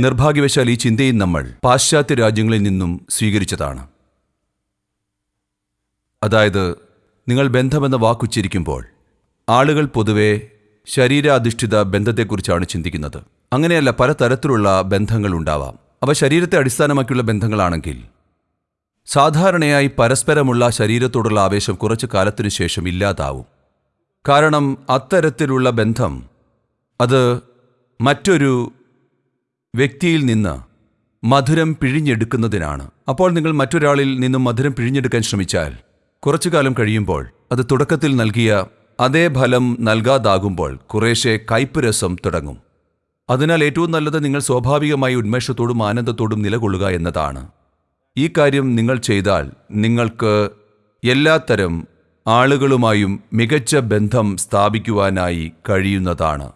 നിർഭാഗ്യവശാൽ ഈ ചിന്തയും നമ്മൾ പാശ്ചാത്യ രാജ്യങ്ങളിൽ നിന്നും സ്വീകരിച്ചതാണ്. അതായത് നിങ്ങൾ ബന്ധമെന്ന വാക്കുച്ചരിക്കുമ്പോൾ ആളുകൾ പൊതുവെ ശരീരാധിഷ്ഠിത ബന്ധത്തെക്കുറിച്ചാണ് ചിന്തിക്കുന്നത്. അങ്ങനെയല്ല പലതരത്തിലുള്ള ബന്ധങ്ങൾ ഉണ്ടാവാം. അവ ശരീരത്തെ അടിസ്ഥാനമാക്കിയുള്ള ബന്ധങ്ങളാണെങ്കിൽ സാധാരണയായി പരസ്പരമുള്ള ശരീരത്തോടുള്ള ആവേശം കുറച്ചു കാലത്തിനു ശേഷം ഇല്ലാതാവും. കാരണം അത്തരത്തിലുള്ള ബന്ധം അത് മറ്റൊരു വ്യക്തിയിൽ നിന്ന് മധുരം പിഴിഞ്ഞെടുക്കുന്നതിനാണ്. അപ്പോൾ നിങ്ങൾ മറ്റൊരാളിൽ നിന്നും മധുരം പിഴിഞ്ഞെടുക്കാൻ ശ്രമിച്ചാൽ കുറച്ചു കാലം കഴിയുമ്പോൾ അത് തുടക്കത്തിൽ നൽകിയ അതേ ഫലം നൽകാതാകുമ്പോൾ കുറേശ്ശെ കയ്പ് രസം തുടങ്ങും. അതിനാൽ ഏറ്റവും നല്ലത് നിങ്ങൾ സ്വാഭാവികമായി ഉന്മേഷത്തോടും ആനന്ദത്തോടും നിലകൊള്ളുക എന്നതാണ്. ഈ കാര്യം നിങ്ങൾ ചെയ്താൽ നിങ്ങൾക്ക് എല്ലാത്തരം ആളുകളുമായും മികച്ച ബന്ധം സ്ഥാപിക്കുവാനായി കഴിയുന്നതാണ്.